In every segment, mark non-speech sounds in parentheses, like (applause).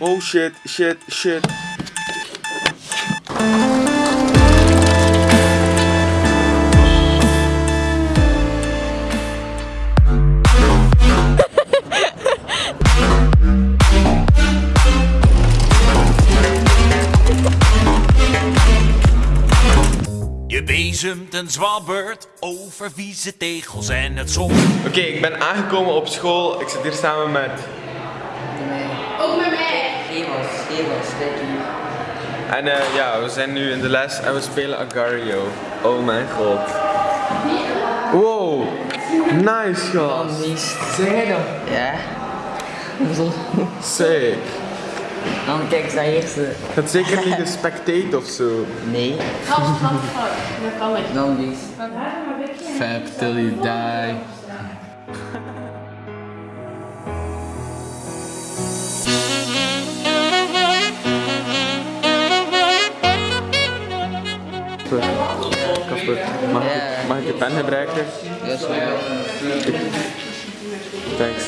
Oh shit, shit, shit. Je bezemt een zwabbert over vieze tegels en het zon. Oké, ik ben aangekomen op school. Ik zit hier samen met. Ook met En eh, ja, we zijn nu in de les en we spelen Agario. Oh mijn god. Wow, nice gast. Zeg jij dat? Ja. Zo. Sick. Dan kijk eens naar eerste. Het zeker niet de spectate of zo. Nee. Dat. Dan dus. Fab till you die. Mag, ik, je pen gebruiken? Ja, zo. Thanks.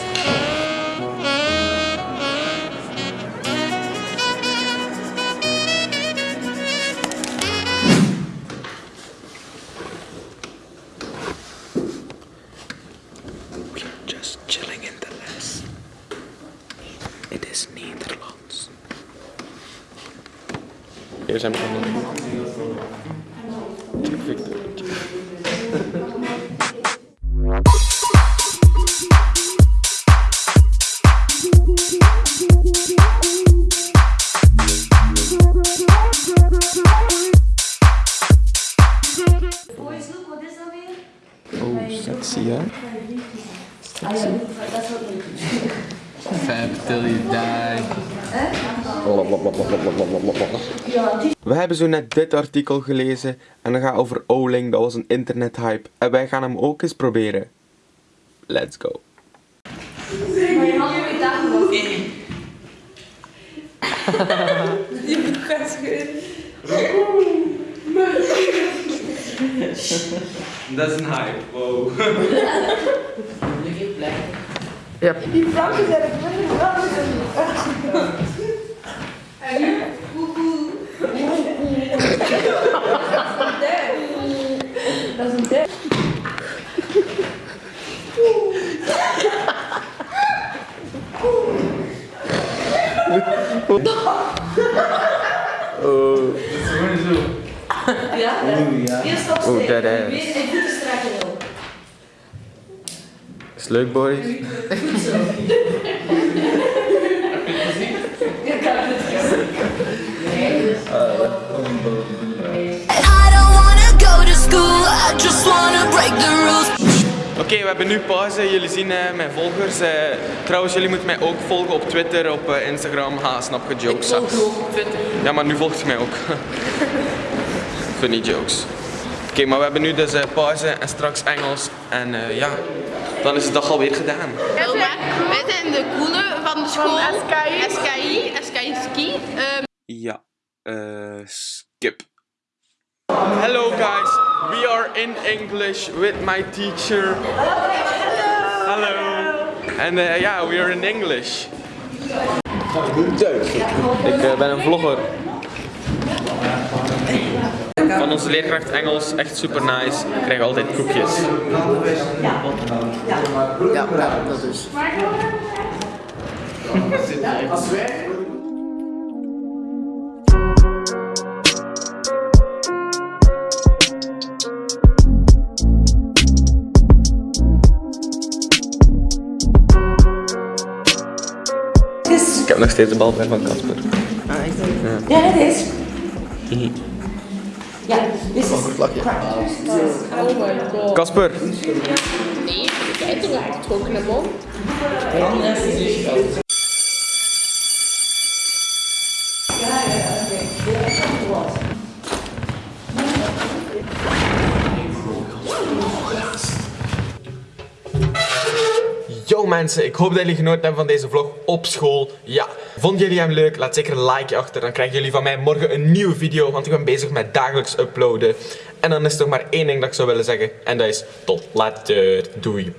We are just chilling in the les. Het is Nederlands. Hier zijn we Check Victor. Sexy hè? Fab till you die. We hebben zo net dit artikel gelezen en dat gaat over Oling, dat was een internethype. En wij gaan hem ook eens proberen. Let's go. (laughs) (laughs) Dat is een hype, wow. (laughs) Oh, dat is. Is leuk, boys? (laughs) I don't wanna go to school, I just wanna break the rules. Oké, we hebben nu pauze. Jullie zien eh, mijn volgers. eh, trouwens, jullie moeten mij ook volgen op Twitter, op eh, Instagram. Ha, snap je jokes? Volg je ook op Twitter. Ja, maar nu volgt je mij ook. (laughs) Funny jokes. Oké, maar we hebben nu dus eh, pauze en straks Engels. En eh, ja, dan is de dag alweer gedaan. Wij zijn de coole van de school. SKI. SKI. SKI Ski. Ehm, Ja, eh, skip. Hello guys, we are in English with my teacher. Hello. En eh, ja, we are in English. Ik ben een vlogger. Van onze leerkracht Engels, echt super nice. Ik krijg altijd koekjes. Ja, ja, dat is. Ik heb nog steeds de bal bij van Casper. Ah, echt? Ja, het is. Ja, dit is. Casper, nee, kijk toch uitgetrokken naar mond. Yo mensen, ik hoop dat jullie genoten hebben van deze vlog op school. Ja, vonden jullie hem leuk? Laat zeker een like achter. Dan krijgen jullie van mij morgen een nieuwe video, want ik ben bezig met dagelijks uploaden. En dan is er nog maar één ding dat ik zou willen zeggen. En dat is tot later. Doei.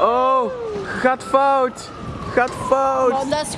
Oh, gaat fout. Gaat fout. dat is